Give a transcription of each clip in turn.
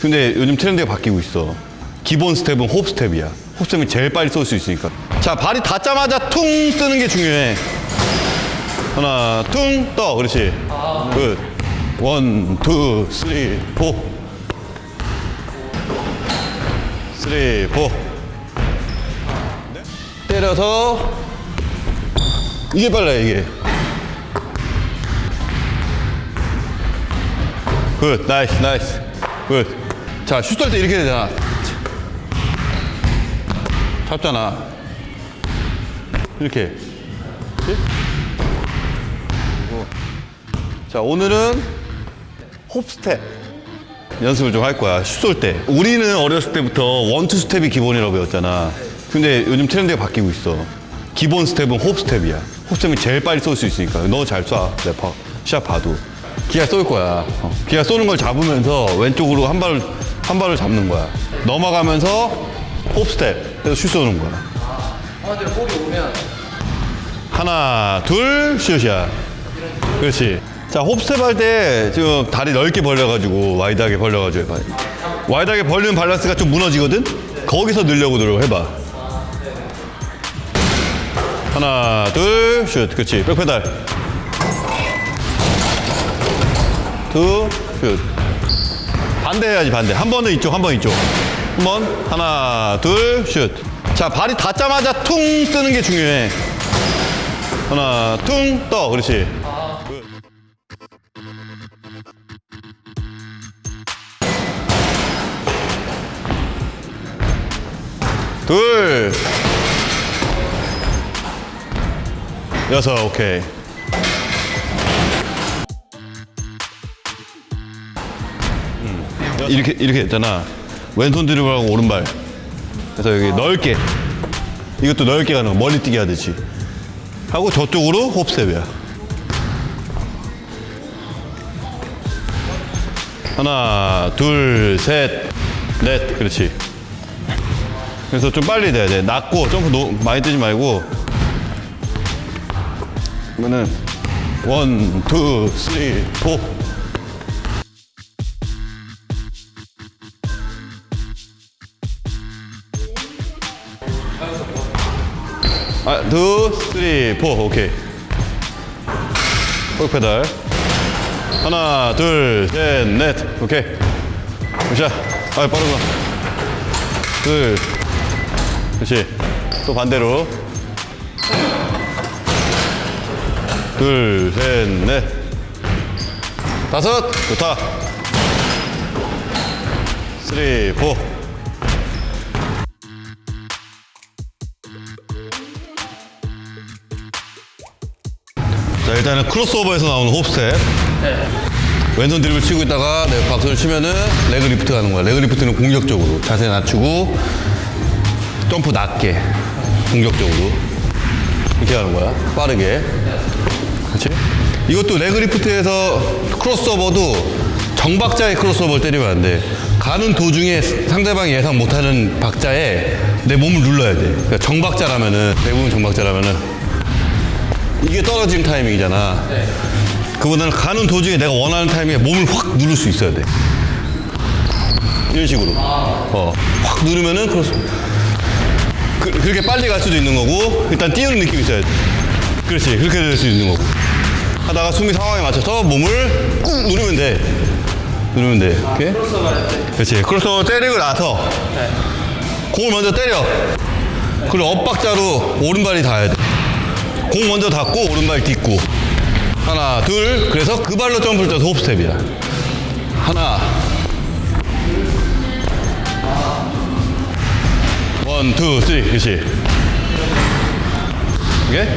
근데 요즘 트렌드가 바뀌고 있어. 기본 스텝은 hop step이야. hop step이 제일 빨리 쏠 수 있으니까. 자, 발이 닿자마자 퉁 뜨는 게 중요해. 하나, 퉁, 떠. 그렇지. Good. One, two, three, four. Three, four. 때려서 이게 빨라요, 이게. Good, nice, nice. Good. 자, 슛쏠때 이렇게 되잖아. 잡잖아. 이렇게. 그치? 그리고 자, 오늘은 hop step. 연습을 좀 할 거야. 슛 쏠 때. 우리는 어렸을 때부터 one two step이 기본이라고 배웠잖아. 근데 요즘 트렌드가 바뀌고 있어. 기본 스텝은 hop step이야. hop step이 제일 빨리 쏠 수 있으니까. 너 잘 쏴. 래퍼. 시합 봐도. 기아 쏠 거야. 어. 기아 쏘는 걸 잡으면서 왼쪽으로 한 발을, 한 발을 잡는 거야. 넘어가면서 hop step. 해서 슛 쏘는 거야. 형한테 볼이 오면 하나, 둘, 슛이야. 그렇지. 자, hop step 할 때 지금 다리 넓게 벌려가지고 wide하게 벌려가지고 해봐. wide하게 벌리는 밸런스가 좀 무너지거든? 거기서 늘려고 노력 해봐. 하나, 둘, 슛. 그렇지. Back pedal. 둘, 슛. 반대 해야지, 반대. 한 번은 이쪽, 한 번 이쪽. 한 번. 하나, 둘, 슛. 자, 발이 닿자마자 퉁 뜨는 게 중요해. 하나, 퉁, 떠. 그렇지. Good. 둘. 여섯, 오케이. 이렇게, 이렇게 했잖아. 왼손 드리블하고 오른발. 그래서 여기 넓게. 이것도 넓게 가는 거. 멀리 뛰게 하듯이. 하고 저쪽으로 홉스텝이야. 하나, 둘, 셋, 넷. 그렇지. 그래서 좀 빨리 돼야 돼. 낮고 점프 노, 많이 뜨지 말고. 그러면은 one, two, three, four. 아, two, three, four. 오케이. Back pedal. 하나, 둘, 셋, 넷. 오케이. 자, 아, 빠르구나. 둘. 그렇지. 또 반대로. 둘, 셋, 넷. 다섯. 좋다. 쓰리, 포. 자, 일단은 크로스오버에서 나오는 hop step. 왼손 드리블을 치고 있다가 내 박수를 치면은 leg lift 하는 거야. Leg lift는 공격적으로 자세 낮추고 점프 낮게 공격적으로 이렇게 하는 거야. 빠르게. 그렇지? 이것도 leg lift에서 크로스오버도 정박자의 크로스오버를 때리면 안 돼. 가는 도중에 상대방이 예상 못하는 박자에 내 몸을 눌러야 돼. 그러니까 정박자라면은 대부분 정박자라면은 이게 떨어지는 타이밍이잖아. 그보다는 가는 도중에 내가 원하는 타이밍에 몸을 확 누를 수 있어야 돼. 이런 식으로. 어, 확 누르면은 크로스. 그, 그렇게 빨리 갈 수도 있는 거고, 일단 띄우는 느낌이 있어야 돼. 그렇지. 그렇게 될 수 있는 거고. 하다가 수비 상황에 맞춰서 몸을 꾹 누르면 돼. 누르면 돼. 크로스오버 할때 그렇지. 크로스오버 때리고 나서 공을 먼저 때려. 그리고 엇박자로 오른발이 닿아야 돼. 공 먼저 닿고 오른발 딛고. 하나, 둘. 그래서 그 발로 점프를 떠서 hop step이야. 하나. One, two, three. 그렇지. 이게?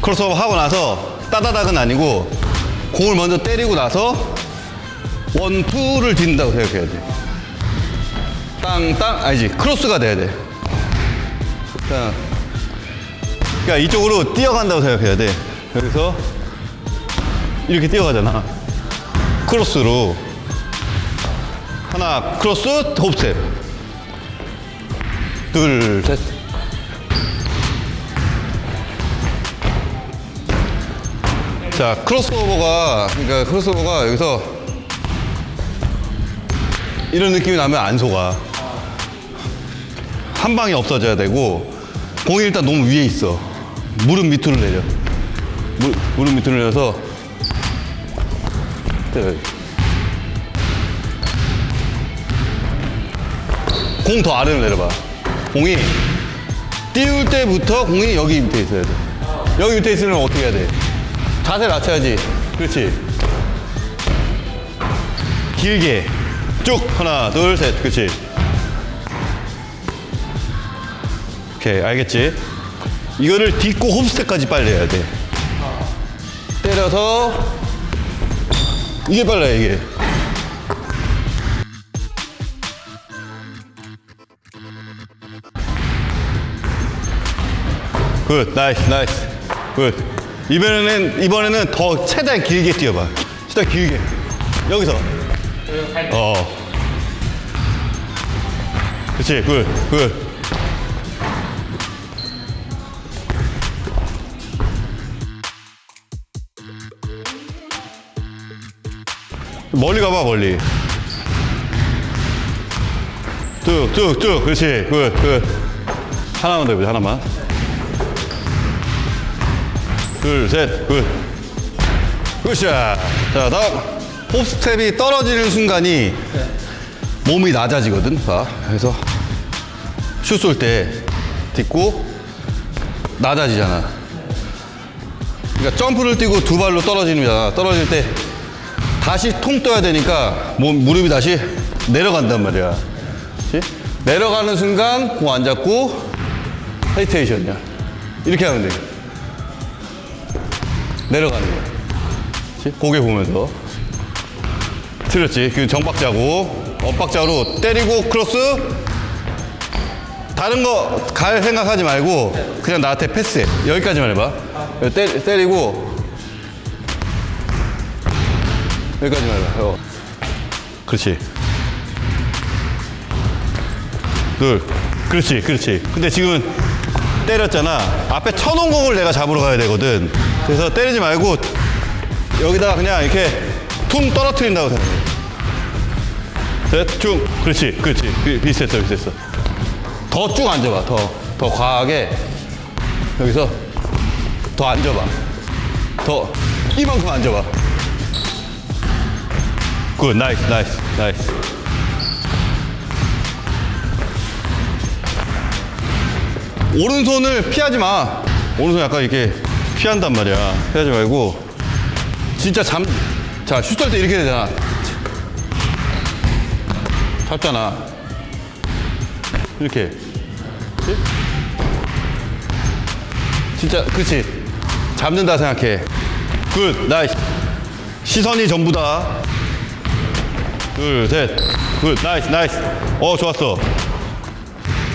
크로스오버 하고 나서 따다닥은 아니고 공을 먼저 때리고 나서 one, two를 딛는다고 생각해야 돼. 땅, 땅, 아니지. 크로스가 돼야 돼. 자, 그러니까 이쪽으로 뛰어간다고 생각해야 돼. 여기서 이렇게 뛰어가잖아. 크로스로. 하나, 크로스, hop step. 둘, 셋. 자, 크로스오버가, 그러니까 크로스오버가 여기서 이런 느낌이 나면 안 속아. 한 방에 없어져야 되고 공이 일단 너무 위에 있어. 무릎 밑으로 내려. 무, 무릎 밑으로 내려서. 공 더 아래로 내려봐. 공이 띄울 때부터 공이 여기 밑에 있어야 돼. 여기 밑에 있으면 어떻게 해야 돼? 자세 낮춰야지. 그렇지. 길게 쭉 하나 둘 셋 그렇지. 오케이 알겠지? 이거를 딛고 홈스텝까지 빨리 해야 돼. 때려서. 이게 빨라요 이게. Good nice nice. Good. 이번에는 이번에는 더 최대한 길게 뛰어봐. 최대한 길게. 여기서. 어. 그렇지 good good 멀리 가봐 멀리 쭉쭉쭉 그렇지 good good 하나만 더 해보자 하나만 둘, 셋, good. Good shot. 자, 다음. Hop step이 떨어지는 순간이 몸이 낮아지거든. 봐. 그래서 슛 쏠 때 딛고 낮아지잖아. 그러니까 점프를 뛰고 두 발로 떨어지는 거잖아. 떨어질 때 다시 통 떠야 되니까 몸, 무릎이 다시 내려간단 말이야. 그치? 내려가는 순간 공 안 잡고 헤이테이션이야. 이렇게 하면 돼. 내려가는 거야. 그치? 고개 보면서. 틀렸지. 그 정박자고, 엇박자로 때리고 크로스. 다른 거 갈 생각하지 말고 그냥 나한테 패스해. 여기까지만 해봐. 때, 때리고 여기까지만 해봐. 어. 그렇지. 둘. 그렇지, 그렇지. 근데 지금 때렸잖아. 앞에 쳐놓은 공을 내가 잡으러 가야 되거든. 그래서 때리지 말고 여기다가 그냥 이렇게 퉁 떨어뜨린다고 생각해. 셋, 쭉. 그렇지, 그렇지. 비- 비슷했어, 비슷했어. 더 쭉 앉아봐. 더, 더 과하게. 여기서 더 앉아봐. 더 이만큼 앉아봐. Good, nice, nice, nice. 오른손을 피하지 마. 오른손 약간 이렇게 피한단 말이야. 피하지 말고 진짜 잠. 자, 슛할 때 이렇게 되잖아. 잡잖아. 이렇게. 그치? 진짜, 그렇지. 잡는다 생각해. good, nice. 시선이 전부다. 둘, 셋. good, nice, nice. 어, 좋았어.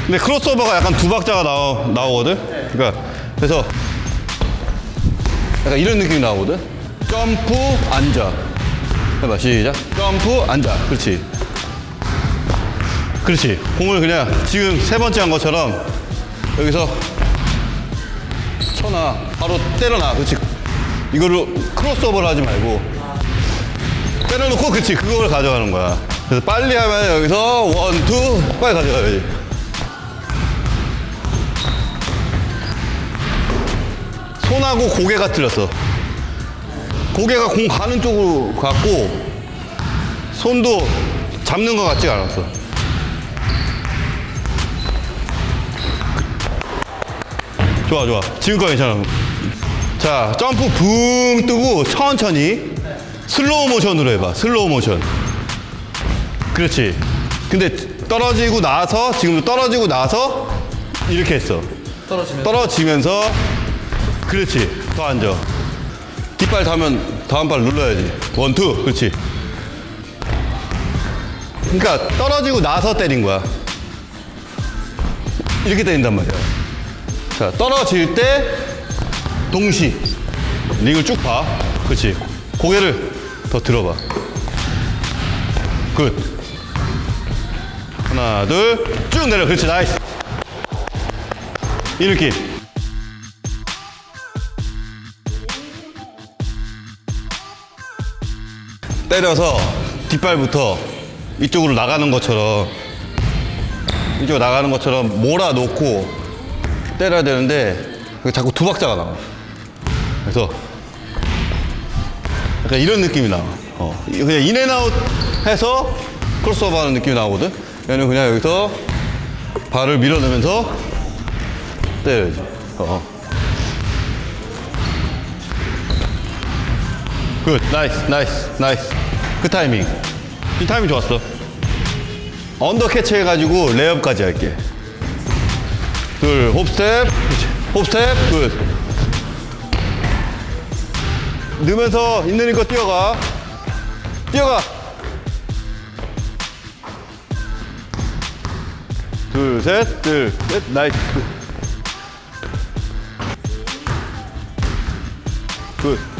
근데 크로스오버가 약간 두 박자가 나오, 나오거든? 그러니까, 그래서 약간 이런 느낌이 나오거든? 점프, 앉아. 해봐, 시작. 점프, 앉아. 그렇지. 그렇지. 공을 그냥 지금 세 번째 한 것처럼 여기서 쳐놔. 바로 때려놔. 그렇지. 이거를 크로스오버를 하지 말고 때려놓고 그렇지. 그걸 가져가는 거야. 그래서 빨리 하면 여기서 one, two, 빨리 가져가야지. 손하고 고개가 틀렸어. 고개가 공 가는 쪽으로 갔고 손도 잡는 것 같지가 않았어. 좋아 좋아 지금 거 괜찮아 자 점프 붕 뜨고 천천히 슬로우 모션으로 해봐. 슬로우 모션. 그렇지. 근데 떨어지고 나서 지금도 떨어지고 나서 이렇게 했어. 떨어지면? 떨어지면서 그렇지. 더 앉아. 뒷발 닿으면 다음 발 눌러야지. one two. 그렇지. 그러니까 떨어지고 나서 때린 거야. 이렇게 때린단 말이야. 자 떨어질 때 동시 링을 쭉 봐. 그렇지. 고개를 더 들어봐. good. 하나 둘 쭉 내려. 그렇지. nice. 이 느낌 때려서 뒷발부터 이쪽으로 나가는 것처럼 이쪽으로 나가는 것처럼 몰아놓고 때려야 되는데 자꾸 두 박자가 나와. 그래서 약간 이런 느낌이 나와. 어, 그냥 in and out 해서 크로스오버 하는 느낌이 나오거든. 얘는 그냥 여기서 발을 밀어내면서 때려야지. 어. good, nice, nice, nice. 그 타이밍. 이 타이밍 좋았어. under catch 해가지고 레이업까지 할게. 둘, hop step. hop step. good. 넣으면서 있는 힘껏 뛰어가. 뛰어가. 둘, 셋, 둘, 셋, 나이스. 굿. 굿.